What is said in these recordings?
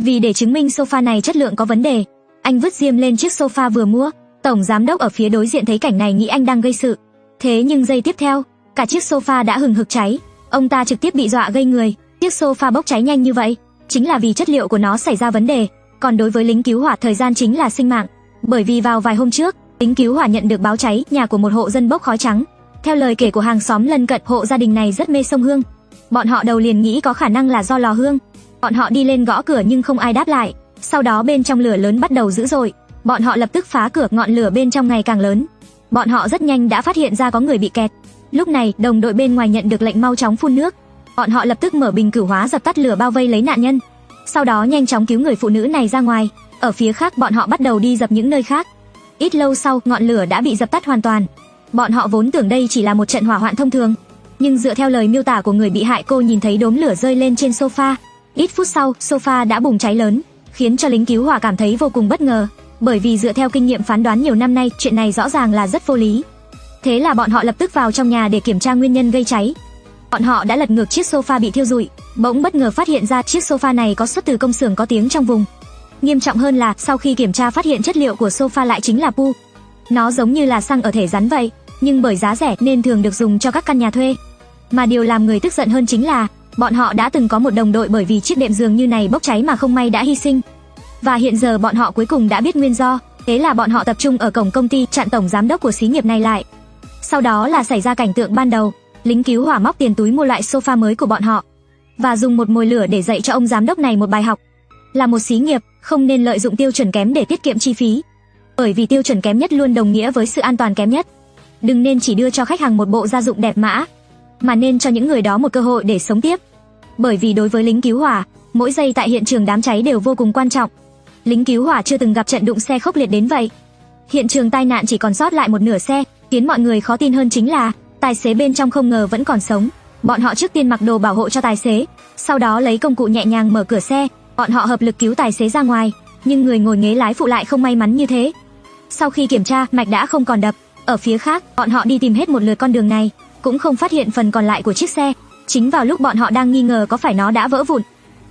Vì để chứng minh sofa này chất lượng có vấn đề, anh vứt diêm lên chiếc sofa vừa mua. Tổng giám đốc ở phía đối diện thấy cảnh này nghĩ anh đang gây sự. Thế nhưng giây tiếp theo, cả chiếc sofa đã hừng hực cháy. Ông ta trực tiếp bị dọa gây người. Chiếc sofa bốc cháy nhanh như vậy, chính là vì chất liệu của nó xảy ra vấn đề. Còn đối với lính cứu hỏa thời gian chính là sinh mạng. Bởi vì vào vài hôm trước, lính cứu hỏa nhận được báo cháy nhà của một hộ dân bốc khói trắng. Theo lời kể của hàng xóm lân cận, hộ gia đình này rất mê sông hương. Bọn họ đầu liền nghĩ có khả năng là do lò hương. Bọn họ đi lên gõ cửa nhưng không ai đáp lại. Sau đó bên trong lửa lớn bắt đầu dữ dội, bọn họ lập tức phá cửa, ngọn lửa bên trong ngày càng lớn. Bọn họ rất nhanh đã phát hiện ra có người bị kẹt. Lúc này, đồng đội bên ngoài nhận được lệnh mau chóng phun nước. Bọn họ lập tức mở bình cửu hóa dập tắt lửa bao vây lấy nạn nhân. Sau đó nhanh chóng cứu người phụ nữ này ra ngoài. Ở phía khác bọn họ bắt đầu đi dập những nơi khác. Ít lâu sau, ngọn lửa đã bị dập tắt hoàn toàn. Bọn họ vốn tưởng đây chỉ là một trận hỏa hoạn thông thường, nhưng dựa theo lời miêu tả của người bị hại cô nhìn thấy đốm lửa rơi lên trên sofa. Ít phút sau, sofa đã bùng cháy lớn, khiến cho lính cứu hỏa cảm thấy vô cùng bất ngờ, bởi vì dựa theo kinh nghiệm phán đoán nhiều năm nay, chuyện này rõ ràng là rất vô lý. Thế là bọn họ lập tức vào trong nhà để kiểm tra nguyên nhân gây cháy. Bọn họ đã lật ngược chiếc sofa bị thiêu rụi, bỗng bất ngờ phát hiện ra chiếc sofa này có xuất từ công xưởng có tiếng trong vùng. Nghiêm trọng hơn là sau khi kiểm tra phát hiện chất liệu của sofa lại chính là pu. Nó giống như là xăng ở thể rắn vậy, nhưng bởi giá rẻ nên thường được dùng cho các căn nhà thuê. Mà điều làm người tức giận hơn chính là bọn họ đã từng có một đồng đội bởi vì chiếc đệm giường như này bốc cháy mà không may đã hy sinh. Và hiện giờ bọn họ cuối cùng đã biết nguyên do, thế là bọn họ tập trung ở cổng công ty chặn tổng giám đốc của xí nghiệp này lại. Sau đó là xảy ra cảnh tượng ban đầu, lính cứu hỏa móc tiền túi mua lại sofa mới của bọn họ và dùng một mồi lửa để dạy cho ông giám đốc này một bài học. Là một xí nghiệp, không nên lợi dụng tiêu chuẩn kém để tiết kiệm chi phí. Bởi vì tiêu chuẩn kém nhất luôn đồng nghĩa với sự an toàn kém nhất. Đừng nên chỉ đưa cho khách hàng một bộ gia dụng đẹp mã, mà nên cho những người đó một cơ hội để sống tiếp. Bởi vì đối với lính cứu hỏa, mỗi giây tại hiện trường đám cháy đều vô cùng quan trọng. Lính cứu hỏa chưa từng gặp trận đụng xe khốc liệt đến vậy. Hiện trường tai nạn chỉ còn sót lại một nửa xe, khiến mọi người khó tin hơn chính là tài xế bên trong không ngờ vẫn còn sống. Bọn họ trước tiên mặc đồ bảo hộ cho tài xế, sau đó lấy công cụ nhẹ nhàng mở cửa xe, bọn họ hợp lực cứu tài xế ra ngoài, nhưng người ngồi ghế lái phụ lại không may mắn như thế. Sau khi kiểm tra, mạch đã không còn đập, ở phía khác, bọn họ đi tìm hết một lượt con đường này, cũng không phát hiện phần còn lại của chiếc xe. Chính vào lúc bọn họ đang nghi ngờ có phải nó đã vỡ vụn,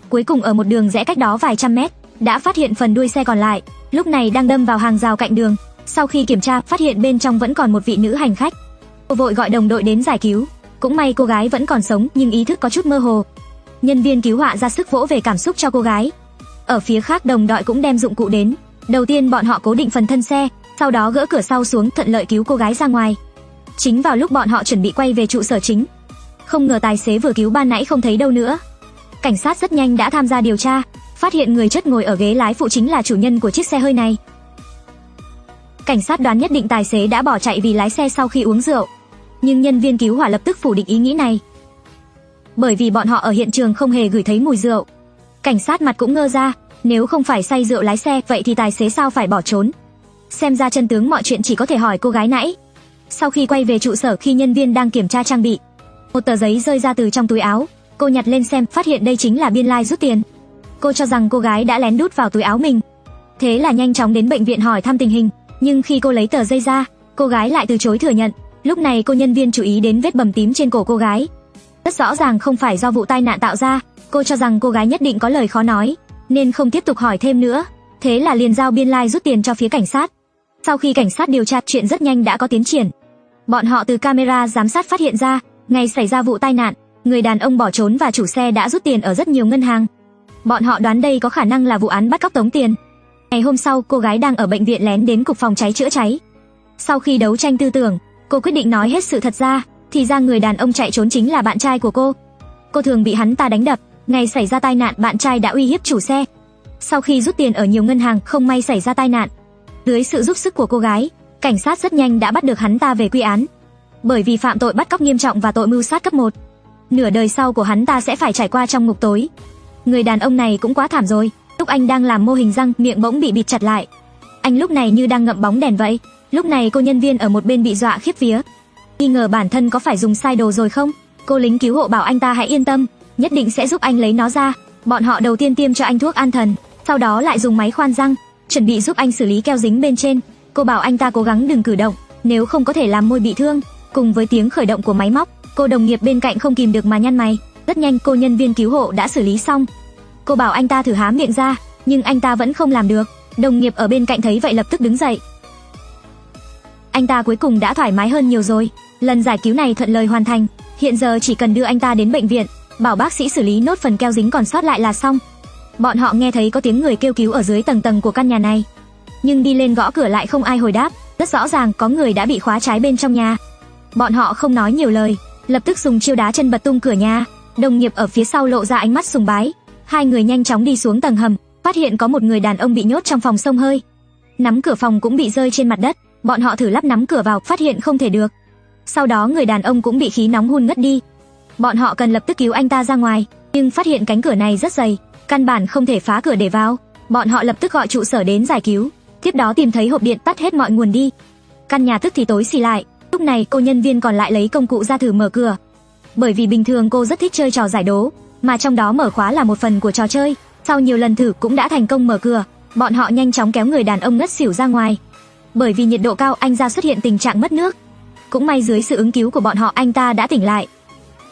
cuối cùng ở một đường rẽ cách đó vài trăm mét, đã phát hiện phần đuôi xe còn lại, lúc này đang đâm vào hàng rào cạnh đường. Sau khi kiểm tra, phát hiện bên trong vẫn còn một vị nữ hành khách. Cô vội gọi đồng đội đến giải cứu. Cũng may cô gái vẫn còn sống nhưng ý thức có chút mơ hồ. Nhân viên cứu hỏa ra sức vỗ về cảm xúc cho cô gái. Ở phía khác đồng đội cũng đem dụng cụ đến. Đầu tiên bọn họ cố định phần thân xe, sau đó gỡ cửa sau xuống thuận lợi cứu cô gái ra ngoài. Chính vào lúc bọn họ chuẩn bị quay về trụ sở chính, không ngờ tài xế vừa cứu ban nãy không thấy đâu nữa. Cảnh sát rất nhanh đã tham gia điều tra, phát hiện người chất ngồi ở ghế lái phụ chính là chủ nhân của chiếc xe hơi này. Cảnh sát đoán nhất định tài xế đã bỏ chạy vì lái xe sau khi uống rượu, nhưng nhân viên cứu hỏa lập tức phủ định ý nghĩ này. Bởi vì bọn họ ở hiện trường không hề gửi thấy mùi rượu. Cảnh sát mặt cũng ngơ ra, nếu không phải say rượu lái xe, vậy thì tài xế sao phải bỏ trốn? Xem ra chân tướng mọi chuyện chỉ có thể hỏi cô gái nãy. Sau khi quay về trụ sở khi nhân viên đang kiểm tra trang bị, một tờ giấy rơi ra từ trong túi áo, cô nhặt lên xem, phát hiện đây chính là biên lai like rút tiền. Cô cho rằng cô gái đã lén đút vào túi áo mình. Thế là nhanh chóng đến bệnh viện hỏi thăm tình hình, nhưng khi cô lấy tờ giấy ra, cô gái lại từ chối thừa nhận. Lúc này cô nhân viên chú ý đến vết bầm tím trên cổ cô gái. Rất rõ ràng không phải do vụ tai nạn tạo ra, cô cho rằng cô gái nhất định có lời khó nói, nên không tiếp tục hỏi thêm nữa. Thế là liền giao biên lai like rút tiền cho phía cảnh sát. Sau khi cảnh sát điều tra chuyện rất nhanh đã có tiến triển. Bọn họ từ camera giám sát phát hiện ra, ngày xảy ra vụ tai nạn, người đàn ông bỏ trốn và chủ xe đã rút tiền ở rất nhiều ngân hàng. Bọn họ đoán đây có khả năng là vụ án bắt cóc tống tiền. Ngày hôm sau, cô gái đang ở bệnh viện lén đến cục phòng cháy chữa cháy. Sau khi đấu tranh tư tưởng, cô quyết định nói hết sự thật ra, thì ra người đàn ông chạy trốn chính là bạn trai của cô. Cô thường bị hắn ta đánh đập, ngày xảy ra tai nạn bạn trai đã uy hiếp chủ xe. Sau khi rút tiền ở nhiều ngân hàng không may xảy ra tai nạn, dưới sự giúp sức của cô gái, cảnh sát rất nhanh đã bắt được hắn ta về quy án. Bởi vì phạm tội bắt cóc nghiêm trọng và tội mưu sát cấp 1. Nửa đời sau của hắn ta sẽ phải trải qua trong ngục tối. Người đàn ông này cũng quá thảm rồi, lúc anh đang làm mô hình răng, miệng bỗng bị bịt chặt lại. Anh lúc này như đang ngậm bóng đèn vậy. Lúc này cô nhân viên ở một bên bị dọa khiếp vía. Nghi ngờ bản thân có phải dùng sai đồ rồi không? Cô lính cứu hộ bảo anh ta hãy yên tâm, nhất định sẽ giúp anh lấy nó ra. Bọn họ đầu tiên tiêm cho anh thuốc an thần, sau đó lại dùng máy khoan răng, chuẩn bị giúp anh xử lý keo dính bên trên. Cô bảo anh ta cố gắng đừng cử động, nếu không có thể làm môi bị thương. Cùng với tiếng khởi động của máy móc, cô đồng nghiệp bên cạnh không kìm được mà nhăn mày. Rất nhanh cô nhân viên cứu hộ đã xử lý xong. Cô bảo anh ta thử há miệng ra, nhưng anh ta vẫn không làm được. Đồng nghiệp ở bên cạnh thấy vậy lập tức đứng dậy. Anh ta cuối cùng đã thoải mái hơn nhiều rồi. Lần giải cứu này thuận lợi hoàn thành, hiện giờ chỉ cần đưa anh ta đến bệnh viện, bảo bác sĩ xử lý nốt phần keo dính còn sót lại là xong. Bọn họ nghe thấy có tiếng người kêu cứu ở dưới tầng tầng của căn nhà này, nhưng đi lên gõ cửa lại không ai hồi đáp, rất rõ ràng có người đã bị khóa trái bên trong nhà. Bọn họ không nói nhiều lời, lập tức dùng chiêu đá chân bật tung cửa nhà. Đồng nghiệp ở phía sau lộ ra ánh mắt sùng bái, hai người nhanh chóng đi xuống tầng hầm, phát hiện có một người đàn ông bị nhốt trong phòng sông hơi. Nắm cửa phòng cũng bị rơi trên mặt đất, bọn họ thử lắp nắm cửa vào, phát hiện không thể được. Sau đó người đàn ông cũng bị khí nóng hun ngất đi. Bọn họ cần lập tức cứu anh ta ra ngoài, nhưng phát hiện cánh cửa này rất dày, căn bản không thể phá cửa để vào. Bọn họ lập tức gọi trụ sở đến giải cứu, tiếp đó tìm thấy hộp điện tắt hết mọi nguồn đi. Căn nhà tức thì tối xì lại, lúc này cô nhân viên còn lại lấy công cụ ra thử mở cửa. Bởi vì bình thường cô rất thích chơi trò giải đố, mà trong đó mở khóa là một phần của trò chơi. Sau nhiều lần thử cũng đã thành công mở cửa, bọn họ nhanh chóng kéo người đàn ông ngất xỉu ra ngoài. Bởi vì nhiệt độ cao anh ra xuất hiện tình trạng mất nước. Cũng may dưới sự ứng cứu của bọn họ anh ta đã tỉnh lại,